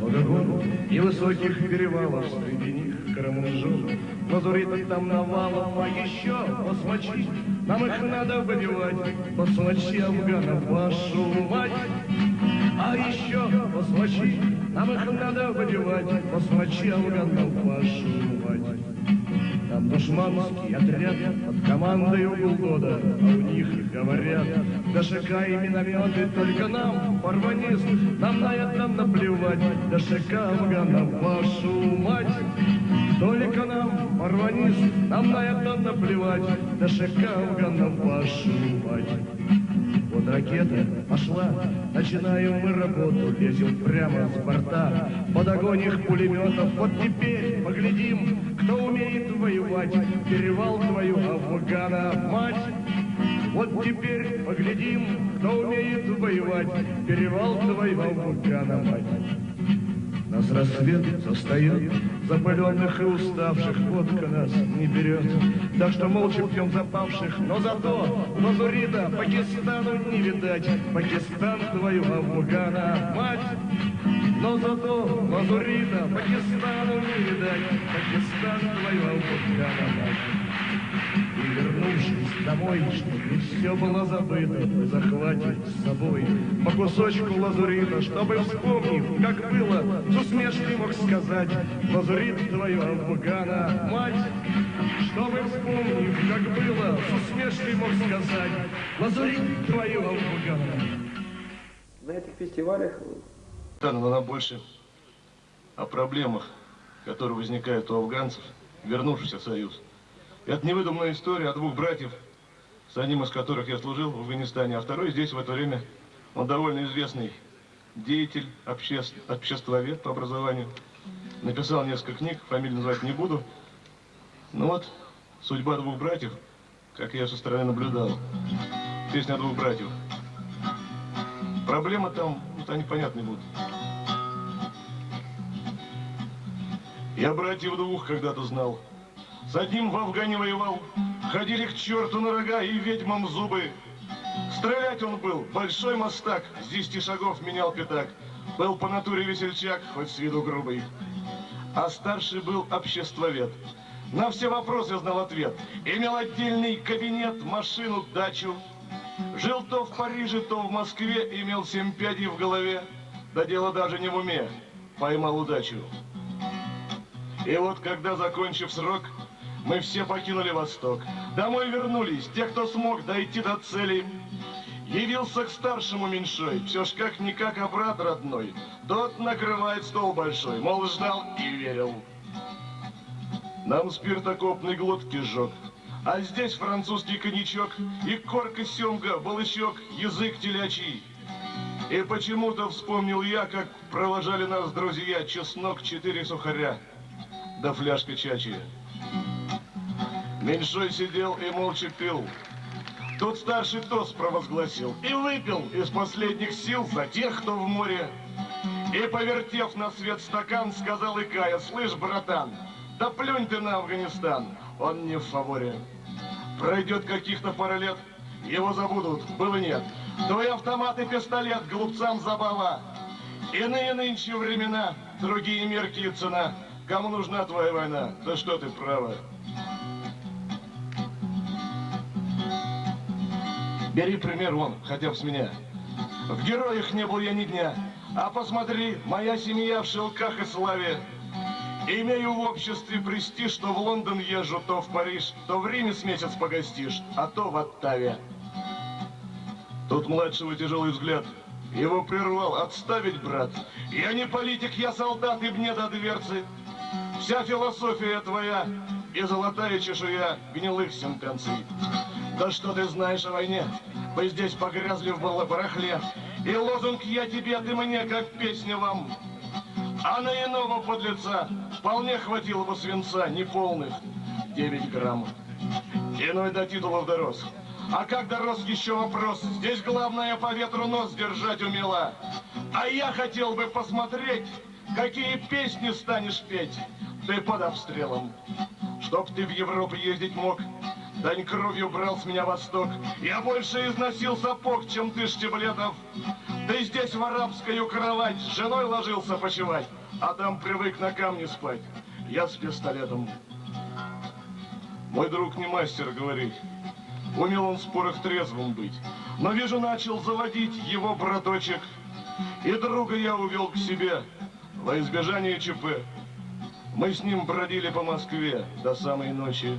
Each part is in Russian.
много и высоких перевалов, среди них Карамунжон. Лазурит там навалом, а еще басмачи, нам их надо выбивать, басмачи афганов, вашу мать. А еще басмачи, нам их надо выбивать, басмачи афганов, вашу мать. Там душманский отряд под командой года, а у них говорят, ДШК и минометы только нам, порванист, нам на это наплевать, ДШК афганов, вашу мать. Только нам, порванист, нам на это наплевать, ДШК афганов, вашу мать. Вот ракета пошла, начинаем мы работу, лезем прямо с борта, под огонь их пулеметов. Вот теперь поглядим, кто умеет воевать, перевал твою Афгана, мать. Вот теперь поглядим, кто умеет воевать, перевал твою Афгана, мать. Нас рассвет застает, запаленных и уставших, водка нас не берет. Так что молча пьем запавших, но зато Лазурита Пакистану не видать, Пакистан твою Афгана, мать. Но зато Лазурита Пакистану не видать, Пакистан твою Афгана, мать. Вернувшись домой, чтобы все было забыто, мы захватим с собой по кусочку лазурита, чтобы, вспомнив, как было, с усмешкой мог сказать, лазурит твою Афгана, мать. Чтобы, вспомнив, как было, с усмешкой мог сказать, лазурит твою Афгана. На этих фестивалях Да, но нам больше о проблемах, которые возникают у афганцев, вернувшихся в Союз. Это невыдуманная история о двух братьев, с одним из которых я служил в Афганистане, а второй здесь в это время, он довольно известный деятель, обще... обществовед по образованию. Написал несколько книг, фамилию называть не буду. Ну вот, судьба двух братьев, как я со стороны наблюдал. Песня двух братьев. Проблема там, вот они понятны будут. Я братьев двух когда-то знал. С одним в Афгане воевал, ходили к черту на рога и ведьмам зубы. Стрелять он был, большой мастак, с десяти шагов менял пятак. Был по натуре весельчак, хоть с виду грубый. А старший был обществовед. На все вопросы знал ответ. Имел отдельный кабинет, машину, дачу. Жил то в Париже, то в Москве, имел семь пядей в голове. Да дело даже не в уме, поймал удачу. И вот когда, закончив срок, мы все покинули Восток. Домой вернулись, те, кто смог дойти до цели. Явился к старшему меньшой, все ж как-никак, а брат родной. Тот накрывает стол большой, мол, ждал и верил. Нам спиртокопный глотки жег. А здесь французский коньячок и корка семга, балычок, язык телячий. И почему-то вспомнил я, как провожали нас друзья, чеснок, четыре сухаря, да фляжка чачи. Меньшой сидел и молча пил. Тут старший тост провозгласил и выпил из последних сил за тех, кто в море. И, повертев на свет стакан, сказал Икая, слышь, братан, да плюнь ты на Афганистан, он не в фаворе. Пройдет каких-то пара лет, его забудут, было нет. Твой автомат и пистолет, глупцам забава. Иные нынче времена, другие мерки и цена. Кому нужна твоя война? Да что ты, право. Бери пример вон, хотя бы с меня. В героях не был я ни дня. А посмотри, моя семья в шелках и славе. Имею в обществе престиж, что в Лондон езжу, то в Париж, то в Риме с месяц погостишь, а то в Оттаве. Тут младшего тяжелый взгляд. Его прервал. Отставить, брат. Я не политик, я солдат, и мне до дверцы. Вся философия твоя и золотая чешуя гнилых сентенций. Да что ты знаешь о войне? Вы здесь погрязли в барахле. И лозунг «Я тебе, ты мне», как песня вам. А на иного подлеца вполне хватило бы свинца, неполных 9 грамм. Иной до титулов дорос. А как дорос, еще вопрос. Здесь главное по ветру нос держать умела. А я хотел бы посмотреть, какие песни станешь петь. Ты под обстрелом. Чтоб ты в Европу ездить мог, Дань кровью брал с меня восток. Я больше износил сапог, чем ты, Штиблетов. Ты здесь в арабскую кровать с женой ложился почевать, там привык на камне спать. Я с пистолетом. Мой друг не мастер говорить. Умел он в спорах трезвым быть. Но вижу, начал заводить его браточек. И друга я увел к себе во избежание ЧП. Мы с ним бродили по Москве до самой ночи.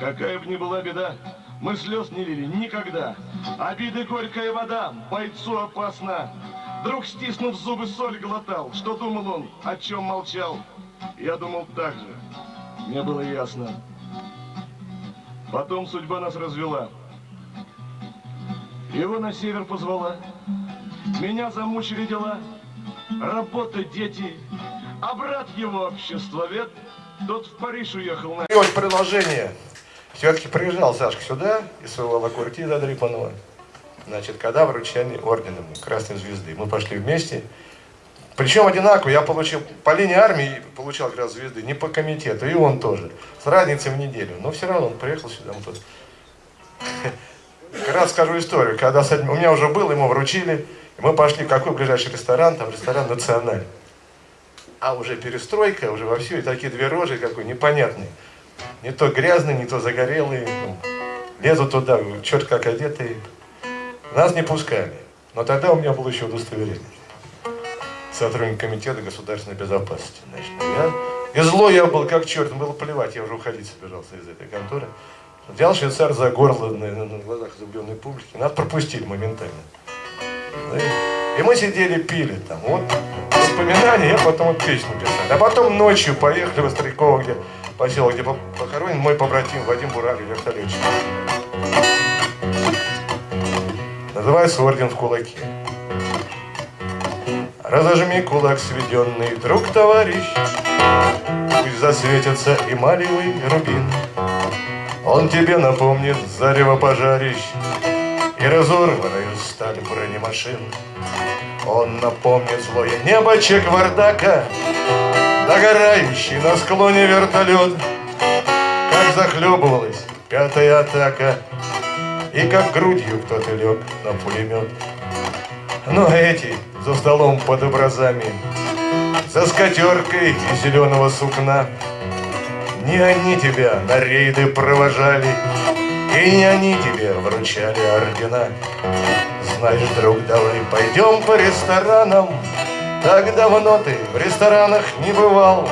Какая бы ни была беда, мы слез не лили никогда. Обиды горькая вода, бойцу опасна. Друг, стиснув зубы, соль глотал. Что думал он, о чем молчал? Я думал так же. Мне было ясно. Потом судьба нас развела. Его на север позвала. Меня замучили дела. Работа, дети. А брат его обществовед, тот в Париж уехал на... Предложение. Все-таки приезжал Сашка сюда из своего Лакуртида Дрипанова. Значит, когда вручали орденом Красной Звезды. Мы пошли вместе. Причем одинаково. Я получил по линии армии получал как звезды, не по комитету. И он тоже. С разницей в неделю. Но все равно он приехал сюда. Мы тут... Как раз скажу историю. Когда у меня уже был, ему вручили. И мы пошли в какой ближайший ресторан? Там ресторан «Националь». А уже перестройка, уже во все, и такие две рожи какой непонятные. Не то грязные, не то загорелые. Ну, лезут туда, черт как одетые. Нас не пускали. Но тогда у меня было еще удостоверение. Сотрудник комитета государственной безопасности. Значит, я, и злой я был, как черт, было плевать, я уже уходить собирался из этой конторы. Взял швейцар за горло на, на, глазах изумленной публики. Нас пропустили моментально. И мы сидели, пили там. Вот воспоминания, я потом вот песню писал. А потом ночью поехали в Остряково, где поселок, где похоронен мой побратим Вадим Бурак, вертолетчик. Называется «Орден в кулаке». Разожми кулак сведенный, друг товарищ, Пусть засветится эмалевый рубин. Он тебе напомнит зарево пожарищ И разорванную сталь бронемашин. Он напомнит злое небо Чеквардака, Догорающий на склоне вертолет, Как захлебывалась пятая атака, И как грудью кто-то лег на пулемет. Но эти за столом под образами, За скатеркой из зеленого сукна, Не они тебя на рейды провожали, И не они тебе вручали ордена. Знаешь, друг, давай пойдем по ресторанам, Так давно ты в ресторанах не бывал.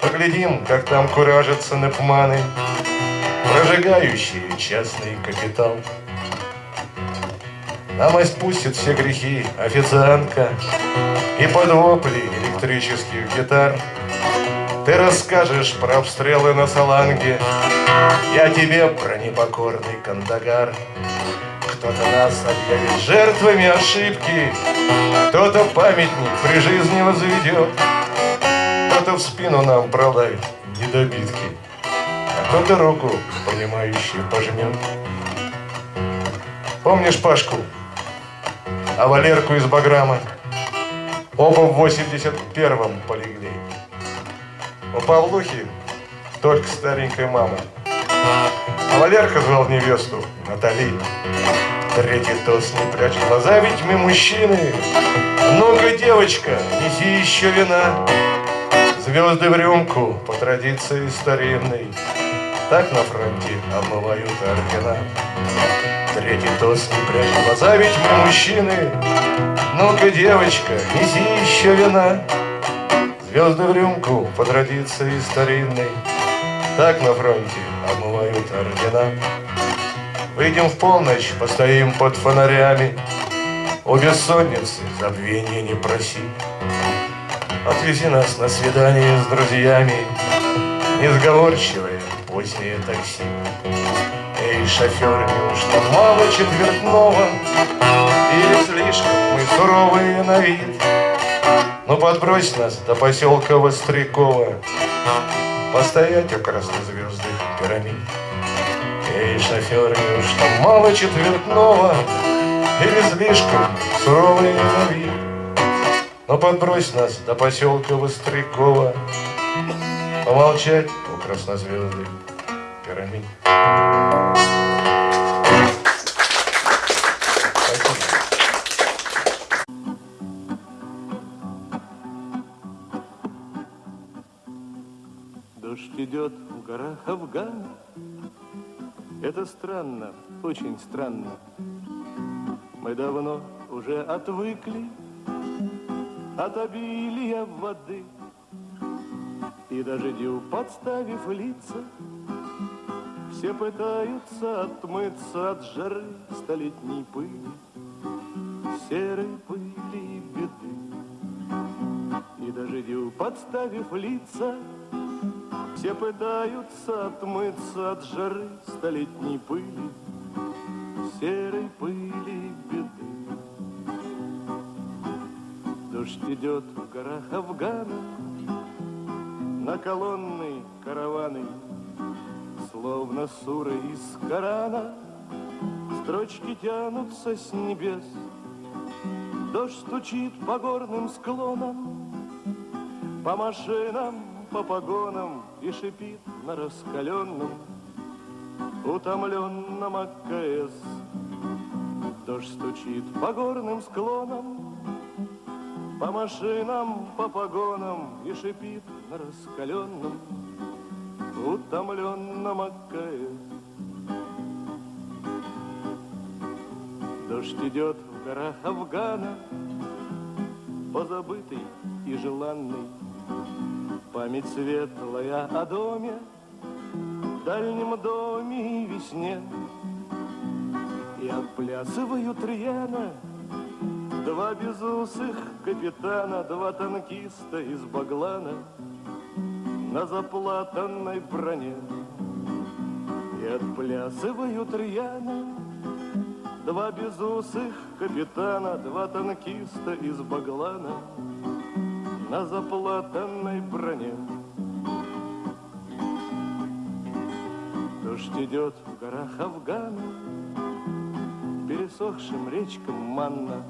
Поглядим, как там куражатся напманы, Прожигающие частный капитал. Нам спустит все грехи официантка. И под вопли электрических гитар. Ты расскажешь про обстрелы на Саланге. Я тебе про непокорный Кандагар. Кто-то нас объявит жертвами ошибки. Кто-то памятник при жизни возведет Кто-то в спину нам пролает недобитки А кто-то руку понимающую пожмет Помнишь Пашку? а Валерку из Баграма. Оба в 81-м полегли. У Павлухи только старенькая мама. А Валерка звал невесту Натали. Третий тост не прячь глаза, ведь мы мужчины. Ну-ка, девочка, неси еще вина. Звезды в рюмку по традиции старинной. Так на фронте обмывают ордена. Третий тост не прячь глаза, ведь мы мужчины. Ну-ка, девочка, неси еще вина. Звезды в рюмку по традиции старинной. Так на фронте обмывают ордена. Выйдем в полночь, постоим под фонарями. У бессонницы забвения не проси. Отвези нас на свидание с друзьями, Несговорчивое позднее такси. Эй, шофер, неужто мало четвертного? Или слишком мы суровые на вид? Ну подбрось нас до поселка Вострякова, Постоять у краснозвездных пирамид. Эй, шофер, неужто мало четвертного? Или слишком суровые на? Ну подбрось нас до поселка Вострякова, Помолчать у краснозвездных Караминь. Дождь идет в горах Афгана. Это странно, очень странно. Мы давно уже отвыкли от обилия воды. И дождю подставив лица, все пытаются отмыться от жары столетней пыли, серой пыли и беды. И дождю подставив лица, все пытаются отмыться от жары столетней пыли, серой пыли беды. Дождь идет в горах Афгана, на колонны караваны, словно суры из Корана, строчки тянутся с небес. Дождь стучит по горным склонам, по машинам, по погонам и шипит на раскаленном, утомленном АКС. Дождь стучит по горным склонам, по машинам, по погонам и шипит на раскаленном, утомленном АКС. Дождь идет в горах Афгана, позабытый и желанный, Память светлая о доме, дальнем доме и весне. И отплясывают рьяно Два безусых капитана, Два танкиста из Баглана На заплатанной броне. И отплясывают рьяно Два безусых капитана, Два танкиста из Баглана на заплатанной броне. Дождь идет в горах Афгана, пересохшим речкам манна.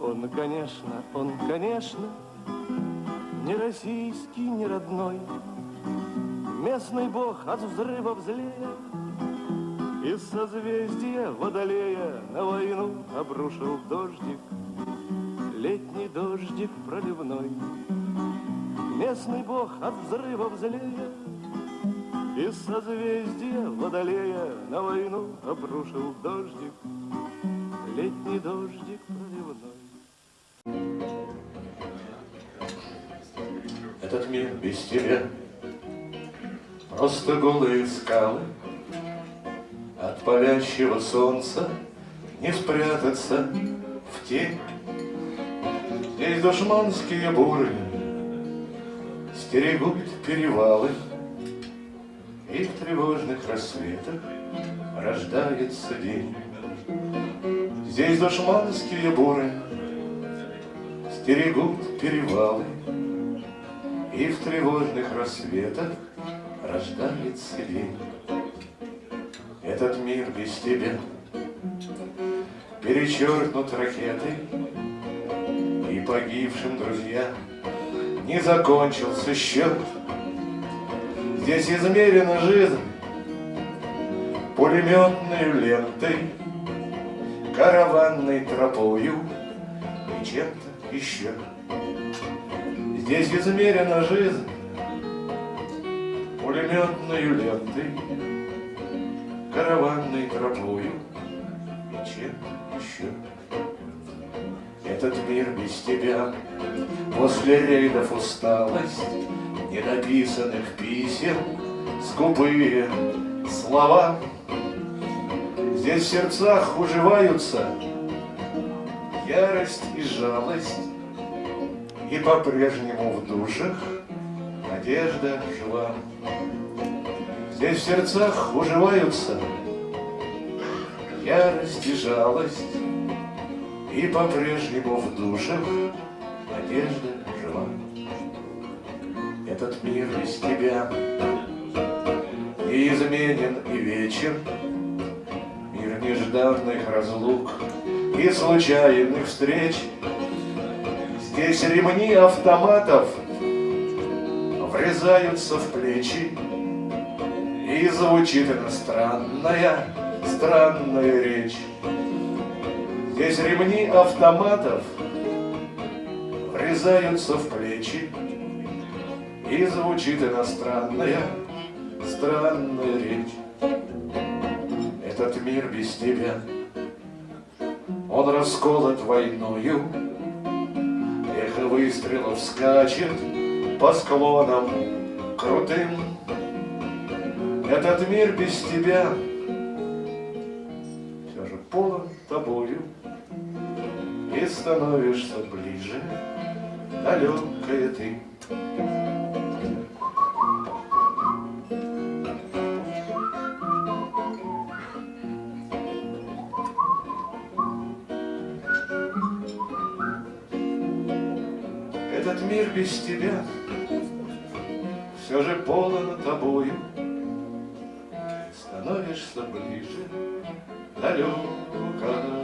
Он, конечно, он, конечно, не российский, не родной, Местный бог от взрыва злея Из созвездия Водолея На войну обрушил дождик летний дождик проливной. Местный бог от взрывов злея Из созвездия Водолея На войну обрушил дождик, летний дождик проливной. Этот мир без тебя. Просто голые скалы. От палящего солнца Не спрятаться в тень Здесь душманские буры Стерегут перевалы. И в тревожных рассветах Рождается день. Здесь душманские буры Стерегут перевалы. И в тревожных рассветах Рождается день. Этот мир без тебя. Перечеркнут ракетой погибшим друзьям не закончился счет. Здесь измерена жизнь пулеметной лентой, караванной тропою и чем-то еще. Здесь измерена жизнь пулеметной лентой, караванной тропою и чем-то еще. Этот мир без тебя. После рейдов усталость Недописанных писем Скупые слова. Здесь в сердцах уживаются Ярость и жалость И по-прежнему в душах Надежда жива. Здесь в сердцах уживаются Ярость и жалость и по-прежнему в душах надежда жива. Этот мир без тебя неизменен и вечен, Мир нежданных разлук и случайных встреч. Здесь ремни автоматов врезаются в плечи, И звучит иностранная, странная речь. Здесь ремни автоматов врезаются в плечи, И звучит иностранная, странная речь. Этот мир без тебя, он расколот войною, Эхо выстрелов скачет по склонам крутым. Этот мир без тебя. Все же полон тобою, И становишься ближе, далекая ты. Этот мир без тебя все же полон тобою, Становишься ближе, далекая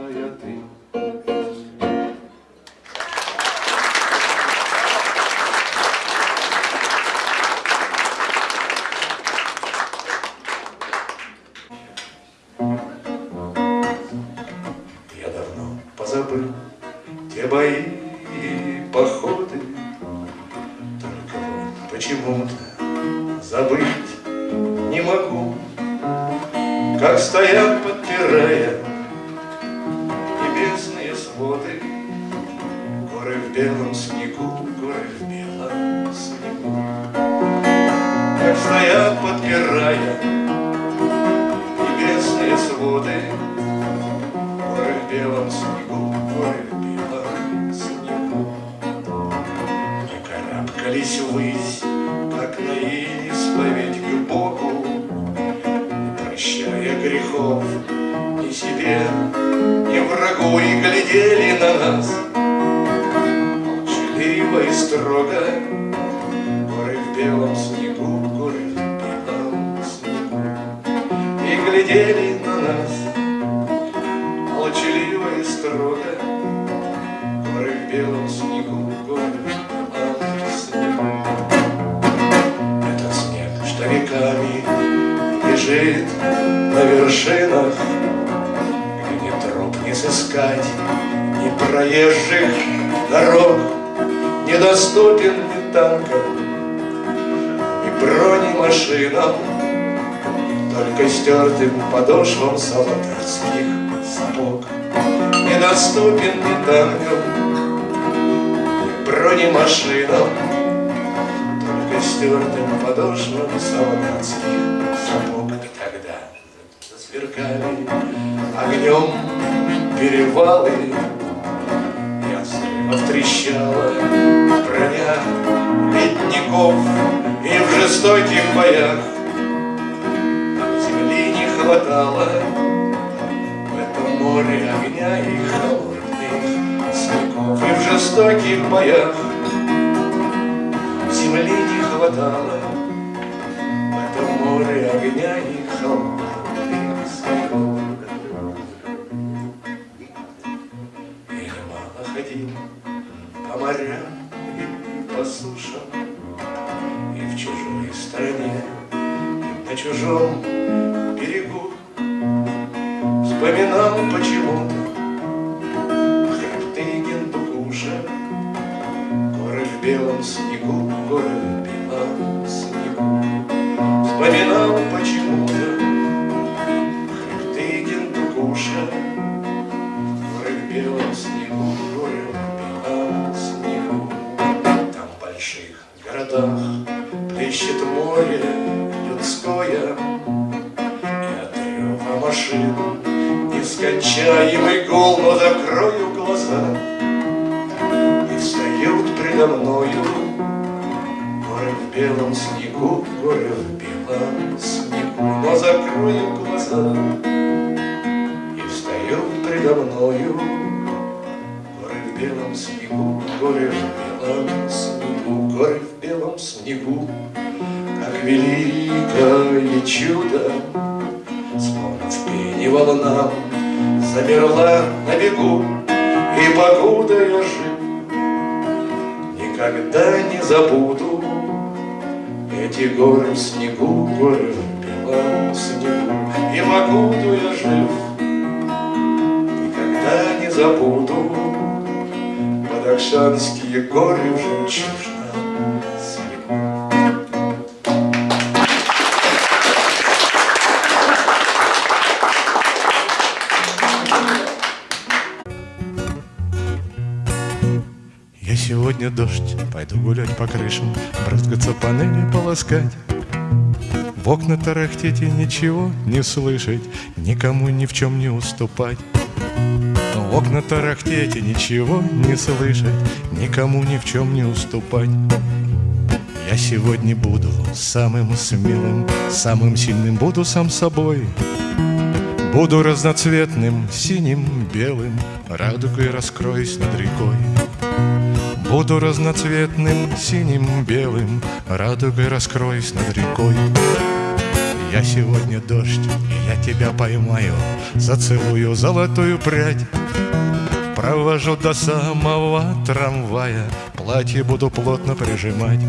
стоят, подпирая небесные своды, Горы в белом снегу, горы в белом снегу. Мы карабкались ввысь, как на исповедь к Богу, Не прощая грехов ни себе, ни врагу, И глядели на нас. Молчаливо и строго, Горы в белом снегу, глядели на нас молчаливо и строго, Горы в белом снегу, снегу. Этот снег, что веками лежит на вершинах, Где троп не сыскать, ни проезжих дорог, Недоступен ни танкам, ни бронемашинам, Только стертым подошвам солдатских сапог. Недоступен ни танкам, ни бронемашинам, Только стертым подошвам солдатских сапог. И тогда засверкали огнем перевалы, Ясно трещала броня ледников, И в жестоких боях хватало В этом море огня и холодных снегов. И в жестоких боях земли не хватало В этом море огня и холодных снегов. Я немало ходил по морям и по сушам, И в чужой стране, и на чужом Вспоминал Бегу, и покуда я жив, Никогда не забуду эти горы в снегу, горы в белом снегу, И покуда я жив, никогда не забуду Бадахшанские горы в жемчужном сегодня дождь, пойду гулять по крышам, Брызгаться панели полоскать. В окна тарахтеть и ничего не слышать, Никому ни в чем не уступать. В окна тарахтеть и ничего не слышать, Никому ни в чем не уступать. Я сегодня буду самым смелым, самым сильным буду сам собой. Буду разноцветным, синим, белым, радугой раскроюсь над рекой. Буду разноцветным, синим, белым, радугой раскроюсь над рекой. Я сегодня дождь, и я тебя поймаю, зацелую золотую прядь. Провожу до самого трамвая, платье буду плотно прижимать.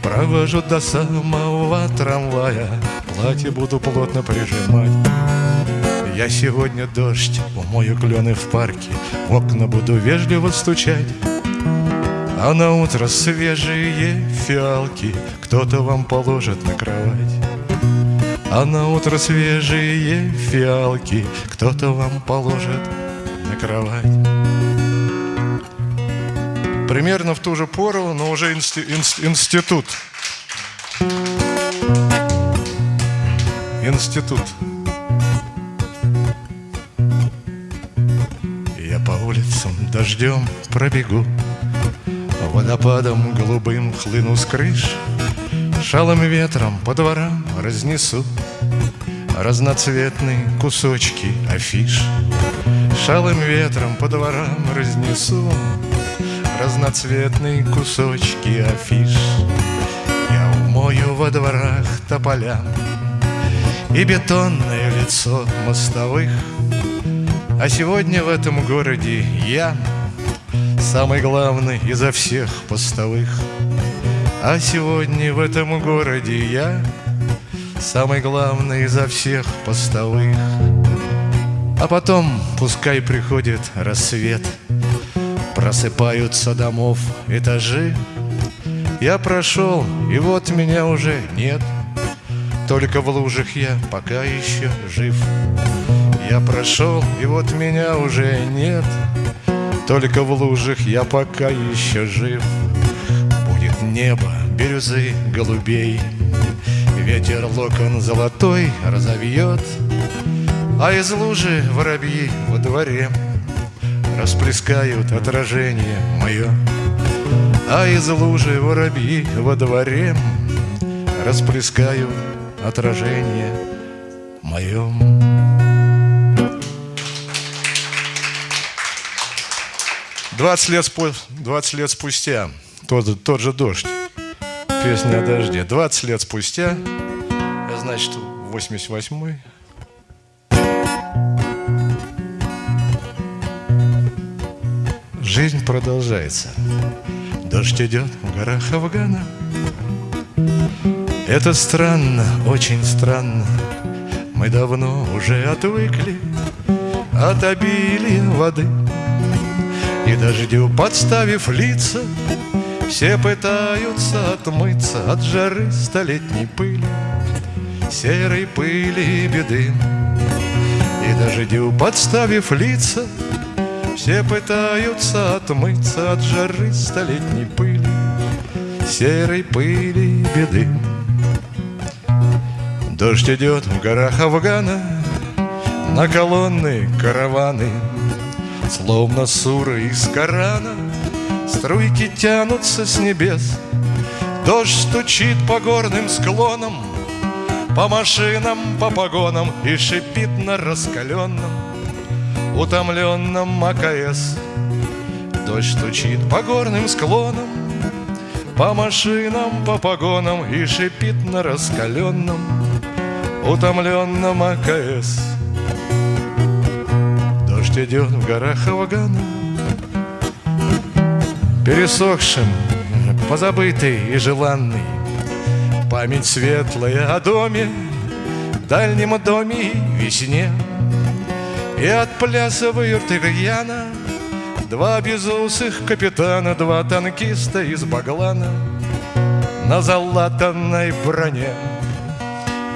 Провожу до самого трамвая, платье буду плотно прижимать. Я сегодня дождь, умою клены в парке, в окна буду вежливо стучать. А на утро свежие фиалки кто-то вам положит на кровать. А на утро свежие фиалки кто-то вам положит на кровать. Примерно в ту же пору, но уже инсти- инс- институт. Институт. Я по улицам дождем пробегу, Водопадом голубым хлыну с крыш, Шалым ветром по дворам разнесу Разноцветные кусочки афиш. Шалым ветром по дворам разнесу Разноцветные кусочки афиш. Я умою во дворах тополям И бетонное лицо мостовых А сегодня в этом городе я Самый главный изо всех постовых. А сегодня в этом городе я Самый главный изо всех постовых. А потом пускай приходит рассвет Просыпаются домов этажи. Я прошел, и вот меня уже нет. Только в лужах я пока еще жив. Я прошел, и вот меня уже нет Только в лужах я пока еще жив. Будет небо бирюзы голубей Ветер локон золотой разовьет А из лужи воробьи во дворе Расплескают отражение мое. А из лужи воробьи во дворе Расплескают отражение мое Двадцать лет, спу- 20 лет спустя. Тот, тот же дождь. Песня о дожде. 20 лет спустя. Значит, 88-й Жизнь продолжается. Дождь идет в горах Афгана Это странно, очень странно. Мы давно уже отвыкли От обилия воды дождю подставив лица Все пытаются отмыться От жары столетней пыли Серой пыли и беды И дождю подставив лица все пытаются отмыться от жары столетней пыли, серой пыли и беды. Дождь идет в горах Афгана, на колонны караваны, словно суры из Корана, струйки тянутся с небес. Дождь стучит по горным склонам, по машинам, по погонам и шипит на раскаленном утомленном АКС Дождь стучит по горным склонам По машинам, по погонам И шипит на раскаленном Утомленном АКС Дождь идет в горах Афгана Пересохшим, позабытый и желанный. Память светлая о доме дальнем доме весне. И отплясывают рьяно Два безусых капитана, два танкиста из Баглана На залатанной броне.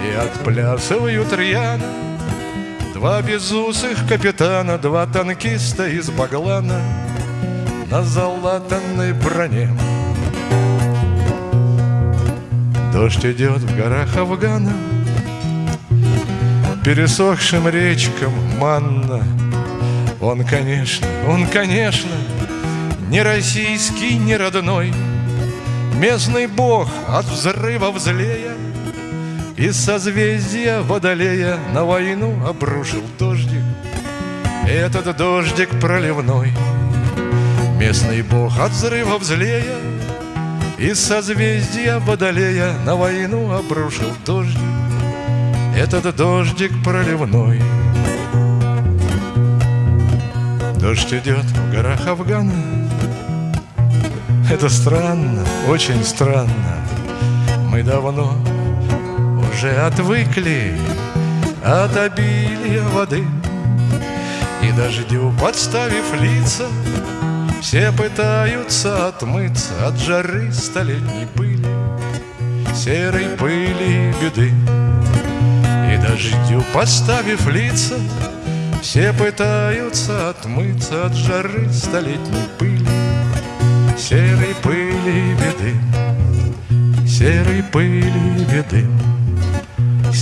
И отплясывают рьяно Два безусых капитана, два танкиста из Баглана На залатанной броне. Дождь идет в горах Афгана Пересохшим речкам манна. Он, конечно, он, конечно Не российский, не родной. Местный бог от взрыва злея Из созвездия Водолея На войну обрушил дождик. Этот дождик проливной. Местный бог от взрыва злея из созвездия Водолея на войну обрушил дождик. Этот дождик проливной. Дождь идет в горах Афгана. Это странно, очень странно. Мы давно уже отвыкли от обилия воды И дождю подставив лица все пытаются отмыться от жары столетней пыли, Серой пыли беды. И дождю поставив лица, Все пытаются отмыться от жары столетней пыли, Серой пыли беды, серой пыли беды,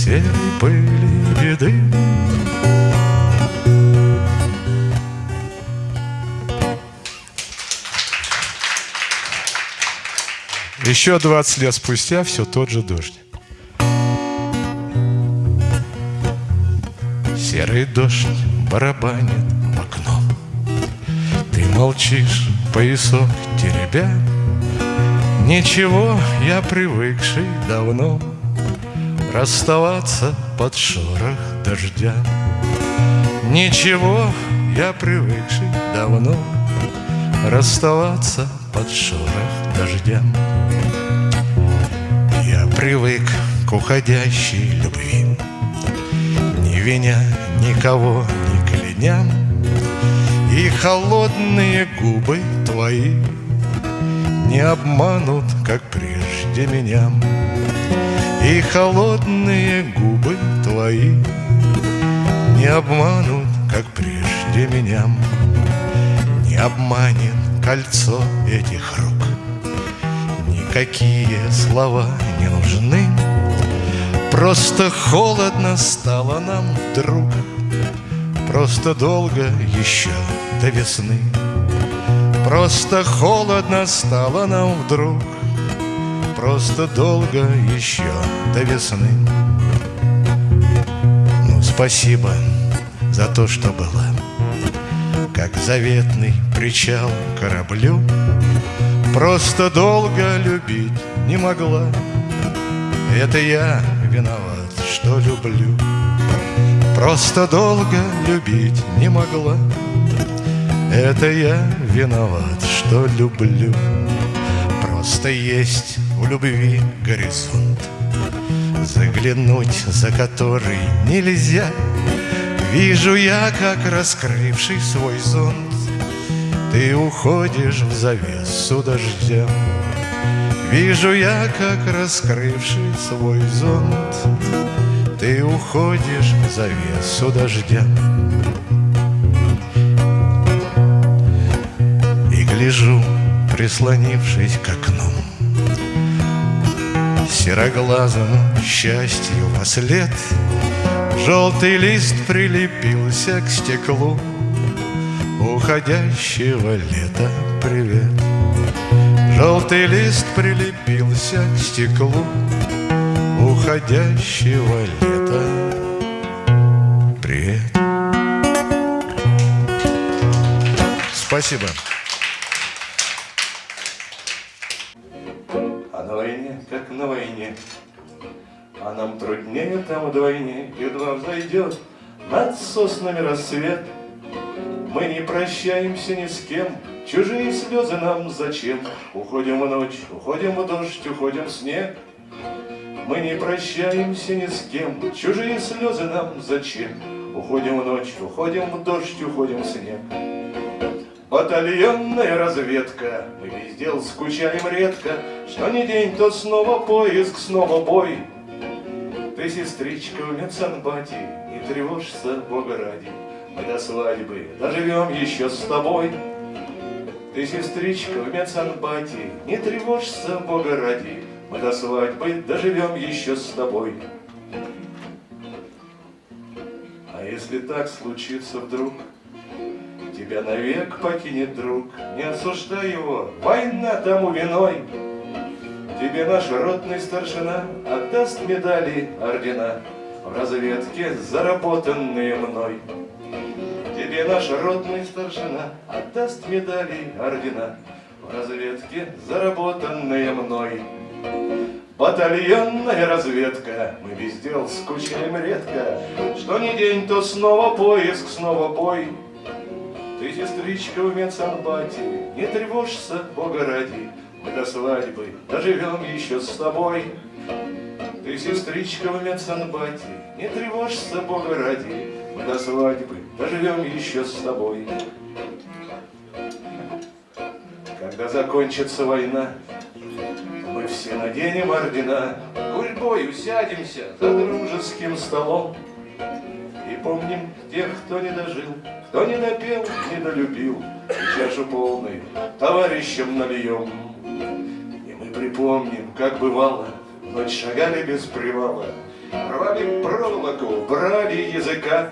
Серой пыли беды. Еще 20 лет спустя все тот же дождь. Серый дождь барабанит в окно. Ты молчишь, поясок теребя. Ничего, я привыкший давно Расставаться под шорох дождя. Ничего, я привыкший давно Расставаться под шорох дождя. Привык к уходящей любви Не виня никого, не кляня. И холодные губы твои Не обманут, как прежде меня И холодные губы твои Не обманут, как прежде меня. Не обманет кольцо этих рук. Никакие слова не нужны. Просто холодно стало нам вдруг Просто долго еще до весны. Просто холодно стало нам вдруг Просто долго еще до весны. Ну, спасибо за то, что было Как заветный причал кораблю Просто долго любить не могла. Это я виноват, что люблю. Просто долго любить не могла. Это я виноват, что люблю. Просто есть в любви горизонт. Заглянуть за который нельзя. Вижу я, как раскрывший свой зонт. Ты уходишь в завесу дождя. Вижу я, как раскрывший свой зонт. Ты уходишь в завесу дождя. И гляжу, прислонившись к окну Сероглазому счастью во след Желтый лист прилепился к стеклу уходящего лета. Привет. Желтый лист прилепился к стеклу уходящего лета. Привет. Спасибо. Там вдвойне, Едва взойдет над соснами рассвет — мы не прощаемся ни с кем, Чужие слезы нам зачем? Уходим в ночь, уходим в дождь, уходим в снег. Мы не прощаемся ни с кем, чужие слезы нам зачем? Уходим в ночь, уходим в дождь, уходим в снег. Батальонная разведка, мы везде скучаем редко, Что ни день, то снова поиск, снова бой. Ты, сестричка, в медсанбате, не тревожься, Бога ради, Мы до свадьбы доживем еще с тобой. Ты, сестричка, в медсанбате, не тревожься, Бога ради, Мы до свадьбы доживем еще с тобой. А если так случится вдруг, Тебя навек покинет друг, не осуждай его, война тому виной. Тебе наш ротный старшина отдаст медали, ордена В разведке, заработанные мной. Тебе наш ротный старшина отдаст медали, ордена В разведке, заработанные мной. Батальонная разведка, мы без дел скучаем редко, Что ни день, то снова поиск, снова бой. Ты, сестричка, в медсанбате, не тревожься, Бога ради, Мы до свадьбы доживем еще с тобой. Ты, сестричка, в медсанбате, не тревожься, Бога ради, Мы до свадьбы доживем еще с тобой. Когда закончится война, мы все наденем ордена, Гурьбой усядемся за дружеским столом. И помним тех, кто не дожил, кто не допел, не долюбил, И чашу полной товарищам нальем. Припомним, как бывало, Ночь шагали без привала, Рвали проволоку, брали языка,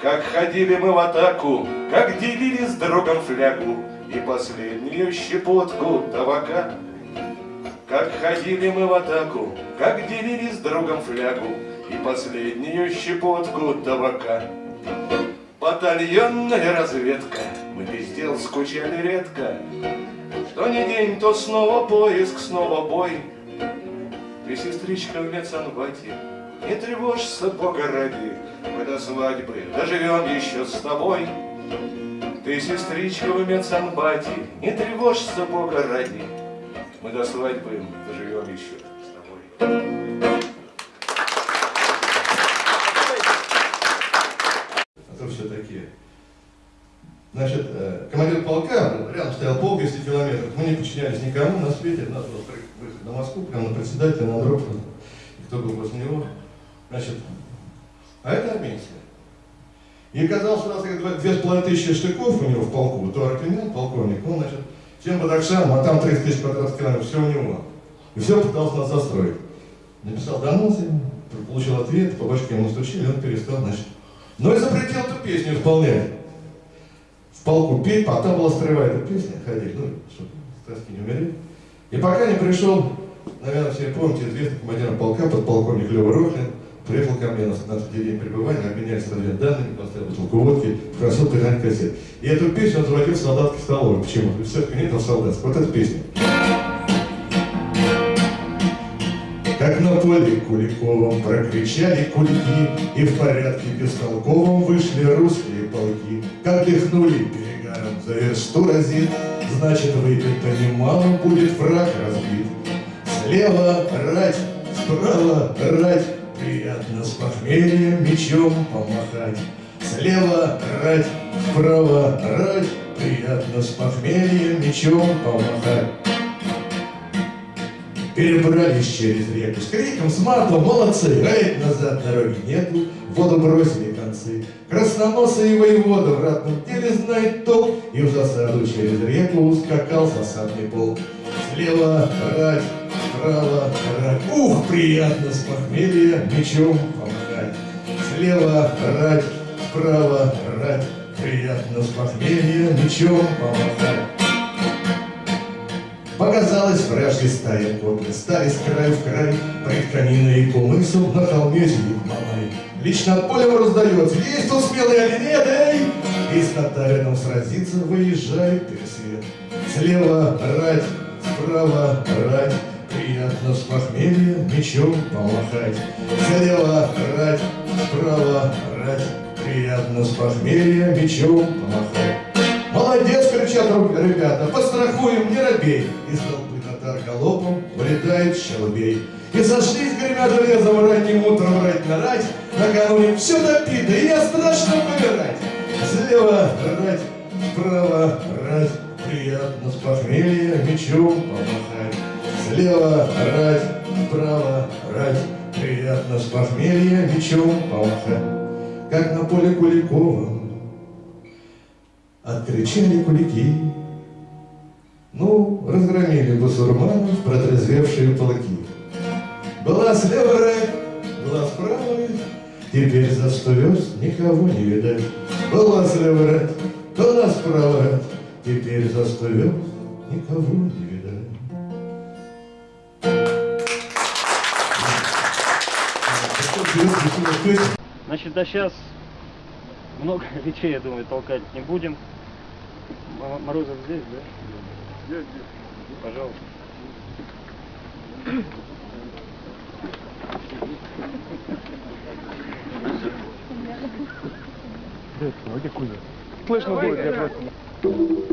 Как ходили мы в атаку, Как делили с другом флягу И последнюю щепотку табака. Как ходили мы в атаку, Как делили с другом флягу И последнюю щепотку табака. Батальонная разведка, мы без дел скучали редко, Что ни день, то снова поиск, снова бой. Ты, сестричка, в медсанбате, не тревожься, Бога ради, Мы до свадьбы доживем еще с тобой. Ты, сестричка, в медсанбате, не тревожься, Бога ради, Мы до свадьбы доживем еще с тобой. Значит, э, командир полка, рядом стоял полк 10 километров, мы не подчинялись никому на свете, надо было выехать на Москву, прямо на председателя, на Андропова, кто был возле него. Значит, а это армейская. И оказалось, что у нас две с половиной тысячи штыков у него в полку, то Аркемян, полковник, он, значит, всем Бадакшаном, а там 30 тысяч квадратных километров, все у него. И все пытался нас застроить. Написал донос получил ответ, по башке ему стучили, он перестал, значит. Но и запретил эту песню исполнять. Полку петь, там была строевая эта песня, ходить, ну, чтобы с тоски не умереть. И пока не пришел, наверное, все помните, известный командир полка, подполковник Лева Рохлин, приехал ко мне на 15 день пребывания, обменялись разведданными, поставил бутылку водки, попросил пригнать кассет. И эту песню он заводил в солдатской столовой. Почему? В церкви нет, в солдатской. Вот эта песня. Как на поле Куликовом прокричали кульки, И в порядке бестолковом вышли русские полки. Как дыхнули перегаром за версту разит, Значит, выпито немало будет враг разбит. Слева рать, справа рать, Приятно с похмелья мечом помахать. Слева рать, справа рать, Приятно с похмелья мечом помахать. Перебрались через реку с криком, с матом, молодцы, эй, назад дороги нету, воду бросили концы. Красноносый воевода в ратном деле знает толк, и в засаду через реку ускакал засадный полк. Слева рать, справа рать, ух, приятно с похмелья мечом помогать. Слева рать, справа рать, приятно с похмелья мечом помогать. Показалась вражья стая конных, стали с краю в край, Пред каминой и кумысом на холме сидит Мамай. Лично от поля раздается, есть тут смелый или нет, эй! И с Татарином сразиться выезжает пересвет. Слева рать, справа рать, Приятно с похмелья мечом помахать. Слева рать, справа рать, Приятно с похмелья мечом помахать. Молодец, кричат ребята, пострахуем, не робей. Из вылетает щелбей. И сошлись, гремя железом, ранним утром рать на рать, Накануне все допито, и я страшно помирать. Слева рать, справа рать, Приятно с похмелья мечом помахать. Слева рать, справа рать, Приятно с похмелья мечом помахать. Как на поле Куликовом Откричали кулики, ну, разгромили басурманов протрезвевшие полки. Была слева рать, была справа Теперь за сто верст никого не видать. Была слева рать, была справа рать, Теперь за сто верст никого не видать. Значит, да сейчас много речей, я думаю, толкать не будем. Морозов здесь, да? Пожалуйста. Слышно будет, я просто... Я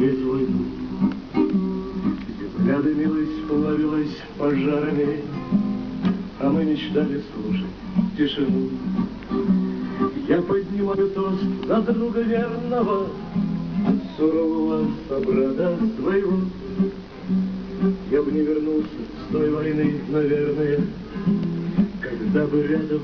через войну. Взгляды милость плавилась пожарами, А мы мечтали слушать тишину. Я поднимаю тост за друга верного, Сурового собрата своего. Я бы не вернулся с той войны, наверное, когда бы рядом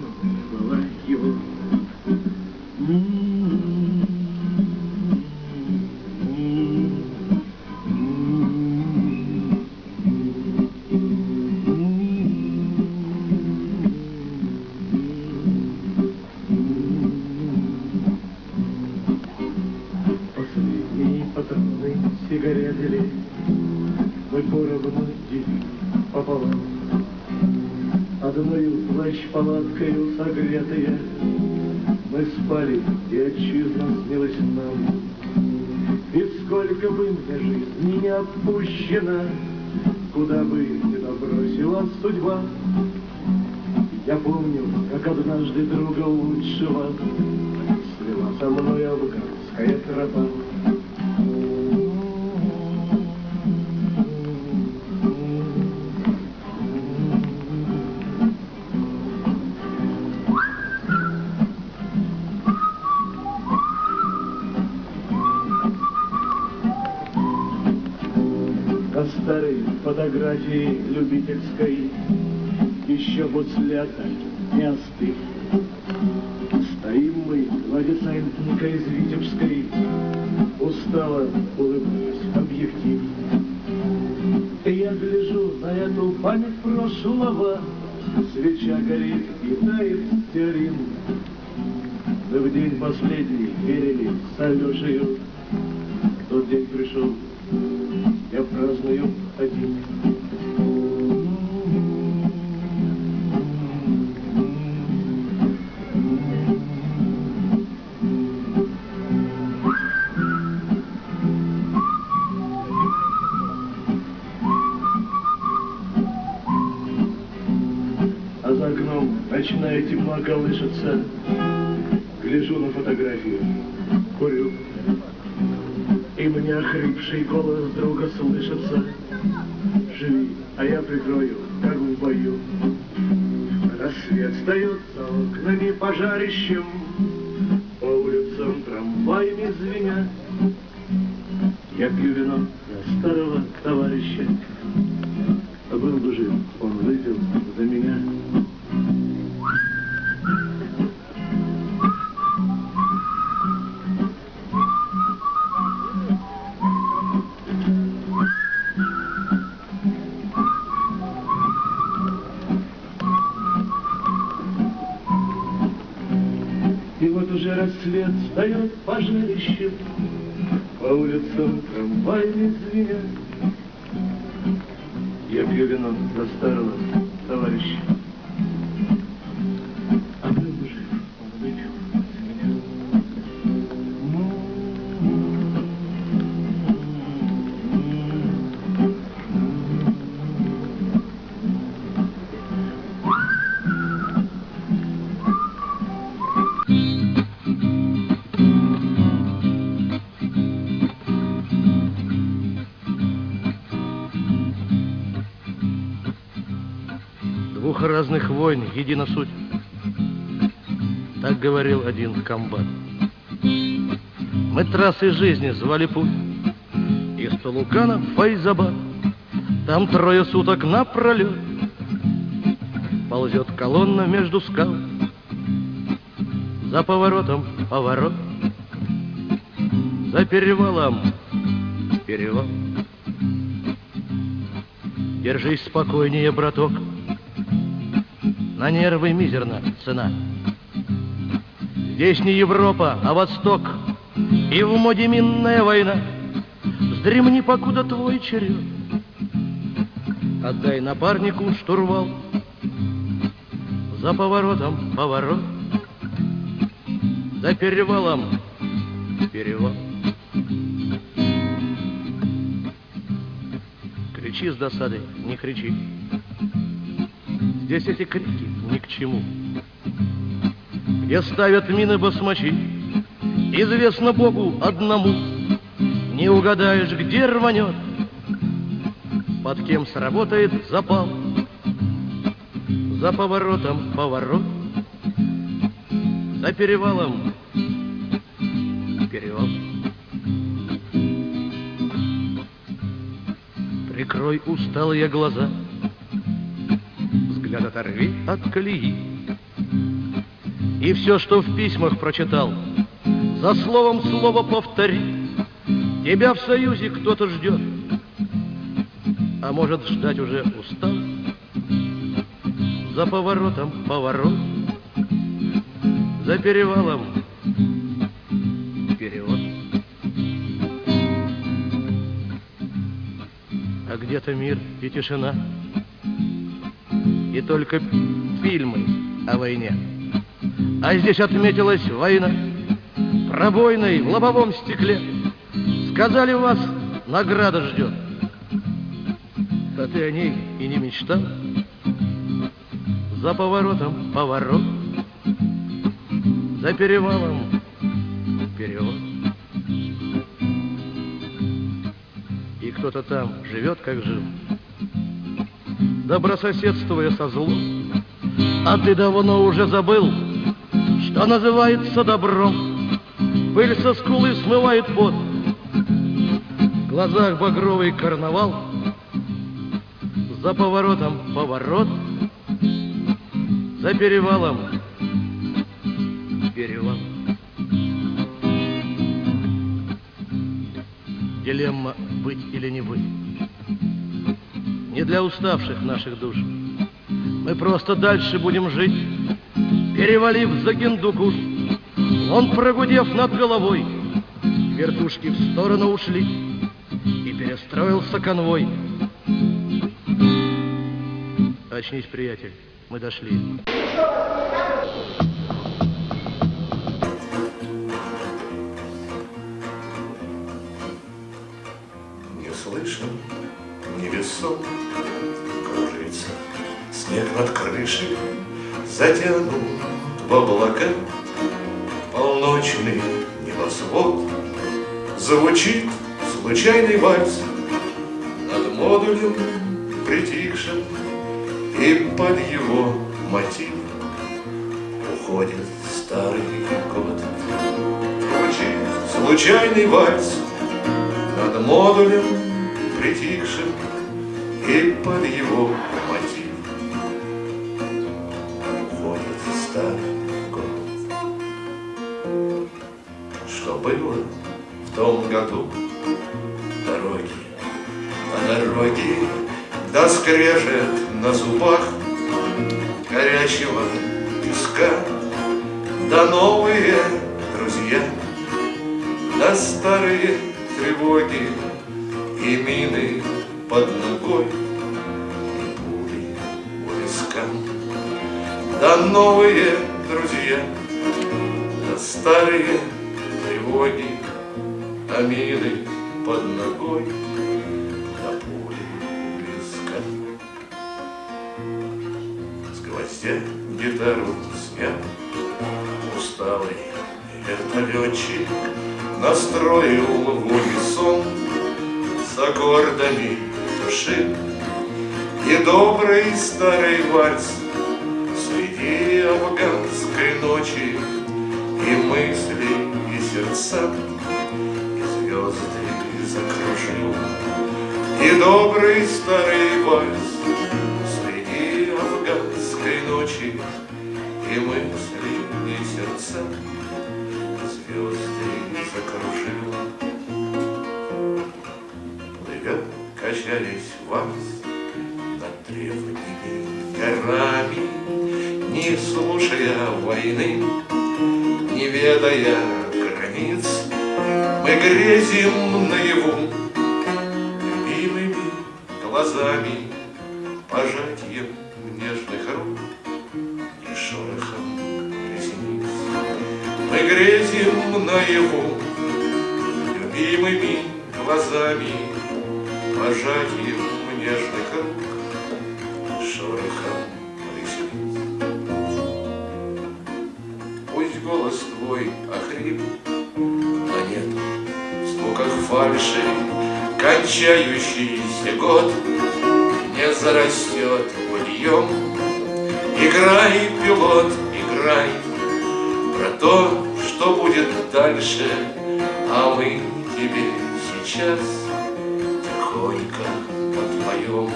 однажды друга лучшего в десантника из Витебской Устало улыбаюсь объектив я гляжу на эту память прошлого Свеча горит и тает теорин Мы в день последний верили с Алешею Тот день пришел Я пью едина суть. Так говорил один комбат. Мы трассы жизни звали путь Из Тулукана в Файзабад. Там трое суток напролет Ползет колонна между скал За поворотом поворот За перевалом перевал Держись спокойнее, браток На нервы мизерна цена Здесь не Европа, а Восток. И в моде минная война. Вздремни, покуда твой черед. Отдай напарнику штурвал. За поворотом поворот. За перевалом перевал. Кричи с досады, не кричи Здесь эти крики ни к чему Где ставят мины басмачи Известно Богу одному Не угадаешь, где рванет под кем сработает запал. За поворотом поворот, за перевалом перевал. Прикрой усталые глаза, взгляд оторви от колеи. И все, что в письмах прочитал, за словом слово повтори. Тебя в союзе кто-то ждет, а может ждать уже устал. За поворотом поворот, за перевалом перевод. А где-то мир и тишина, и только фильмы о войне. А здесь отметилась война, пробойной в лобовом стекле. Сказали, вас награда ждет а ты о ней и не мечтал. За поворотом поворот, за перевалом перевод. И кто-то там живет, как жил, добрососедствуя со злом. А ты давно уже забыл, что называется добром. Пыль со скулы смывает пот, в глазах багровый карнавал — за поворотом поворот, за перевалом перевал. Дилемма быть или не быть. Не для уставших наших душ. Мы просто дальше будем жить, перевалив за Гиндукуш. Он, прогудев над головой, вертушки в сторону ушли, и перестроился конвой. Очнись, приятель, мы дошли. Невесом кружится Снег над крышей затянут в облака Полночный небосвод Звучит случайный вальс Над модулем притихшим и под его мотив уходит старый год. Звучит случайный вальс над модулем притихшим и под его мотив уходит старый год. Что было в том году? Дороги, а дороги да скрежет на зубах горячего песка, да новые друзья, да старые тревоги и мины под ногой, да новые друзья, да старые тревоги, а мины под ногой. гвоздя гитару снял. Усталый вертолетчик настроил в унисон с аккордами души. И добрый старый вальс Среди афганской ночи И мысли, и сердца И звезды закружил. И добрый старый вальс Среди афганской ночи И мысли, и сердца И звезды закружил. Плывет, качались вальс Над древними горами слушая войны Не ведая границ Мы грезим наяву Любимыми глазами Пожатием нежных рук И шорохом ресниц. Мы грезим наяву Любимыми глазами Пожатием нежных рук звуках фальши Кончающийся год не зарастет быльем. Играй, пилот, играй про то, что будет дальше, а мы тебе сейчас тихонько подпоем.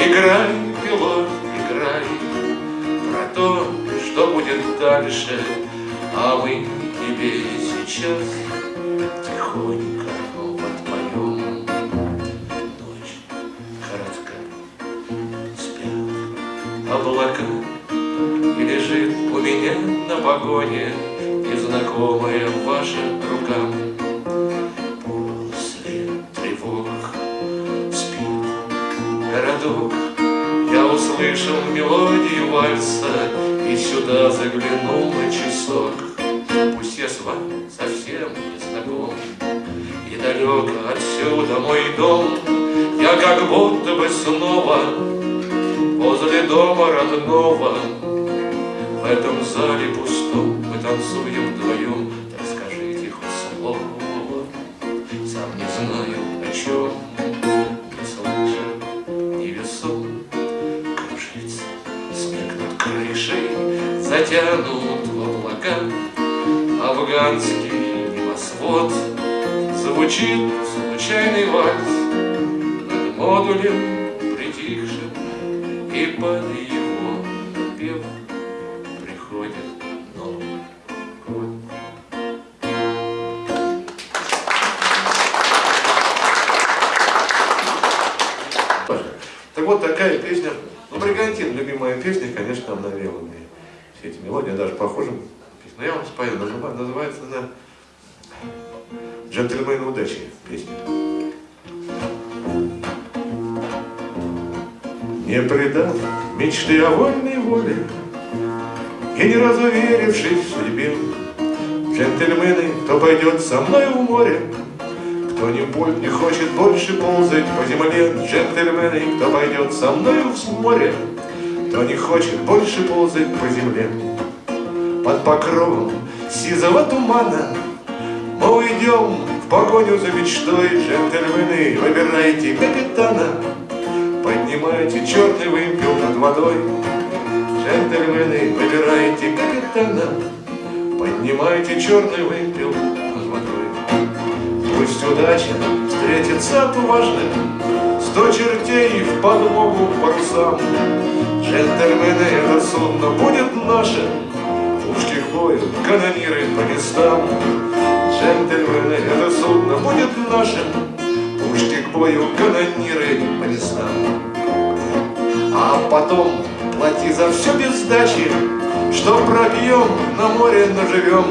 Играй, пилот, играй про то, что будет дальше, а мы тебе сейчас погоне незнакомая ваша рука. После тревог спит городок, я услышал мелодию вальса И сюда заглянул на часок. Пусть я с вами совсем не знаком. И далеко отсюда мой дом. Я как будто бы снова Возле дома родного пустом Мы вот такая песня. Ну, Бригантин, любимая песня, конечно, она навела мне все эти мелодии, даже похожа. Но я вам спою, называ- называется она «Джентльмены удачи» песня. Не предав мечты о вольной воле И не разу верившись в судьбе, Джентльмены, кто пойдет со мной в море, кто не, пой- не хочет больше ползать по земле, джентльмены, кто пойдет со мной в море, кто не хочет больше ползать по земле. Под покровом сизого тумана мы уйдем в погоню за мечтой, джентльмены, выбирайте капитана, поднимайте черный вымпел над водой. Джентльмены, выбирайте капитана, поднимайте черный водой. Пусть удача встретится отважным, Сто чертей в подмогу парусам. Джентльмены, это судно будет нашим, Пушки к бою, канониры по местам. Джентльмены, это судно будет нашим, Пушки к бою, канониры по местам. А потом плати за все без сдачи, Что пробьем, на море наживем.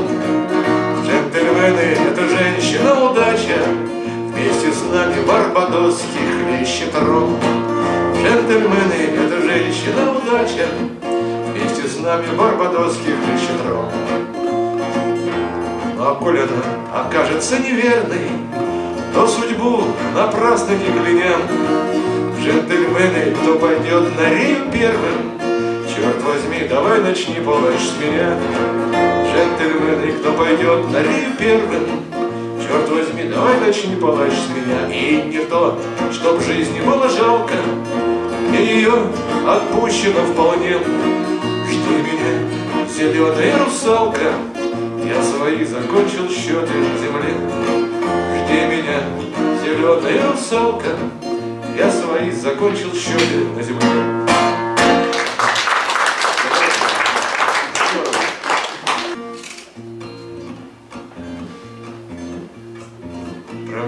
Джентльмены, это женщина удача, Вместе с нами барбадосский хлещет ром. Джентльмены, это женщина удача, Вместе с нами барбадосский хлещет. Ну а коль она окажется неверной, То судьбу напрасно не глядя, Джентльмены, кто пойдет на Рим первым, Черт возьми, давай начни плачь с меня. Джентльмены, кто пойдет на Рим первым, Черт возьми, давай начни плачь с меня. И не то, чтоб жизни было жалко, Мне ее отпущено вполне. зеленая русалка, я свои закончил счеты на земле. Жди меня, зеленая русалка, я свои закончил счеты на земле.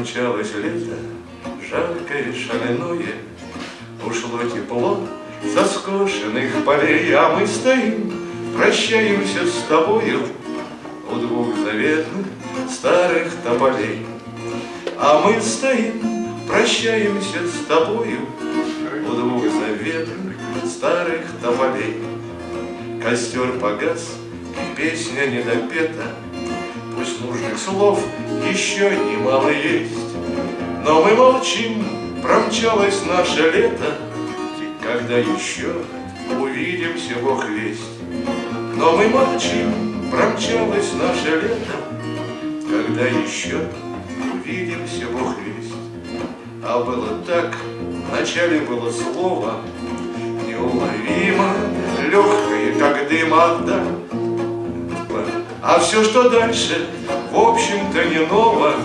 Промчалось лето, жаркое, шаленое, Ушло тепло со скошенных полей, А мы стоим, прощаемся с тобою У двух заветных старых тополей. А мы стоим, прощаемся с тобою У двух заветных старых тополей. Костер погас, песня недопета, Пусть нужных слов еще немало есть, Но мы молчим, промчалось наше лето, Когда еще увидимся, Бог весть. Но мы молчим, промчалось наше лето, Когда еще увидимся, Бог весть. А было так, вначале было слово, Неуловимо, легкое, как дым отда. А все, что дальше, в общем-то не ново,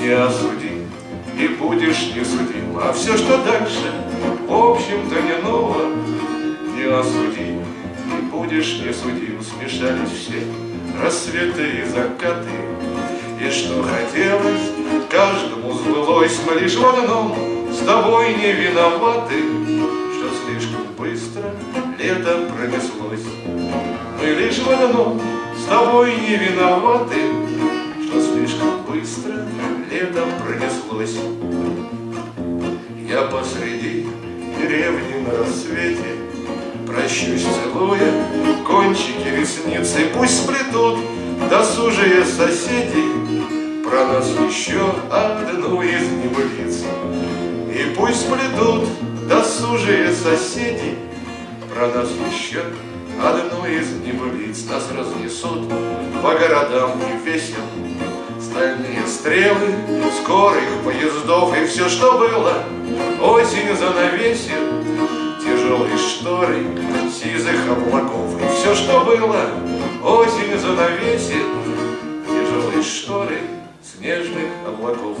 Не осуди, и будешь не судим. А все, что дальше, в общем-то не ново, Не осуди, и будешь не судим. Смешались все рассветы и закаты, И что хотелось, каждому сбылось, Мы лишь в одном с тобой не виноваты, Что слишком быстро лето пронеслось. Мы лишь в одном тобой не виноваты, Что слишком быстро лето пронеслось. Я посреди деревни на рассвете Прощусь, целуя кончики ресниц, И пусть сплетут досужие соседи Про нас еще одну из небылиц. И пусть сплетут досужие соседи Про нас еще одну из небылиц. Нас разнесут по городам и весел Стальные стрелы скорых поездов И все, что было, осень занавесит Тяжелые шторы сизых облаков И все, что было, осень занавесит Тяжелые шторы снежных облаков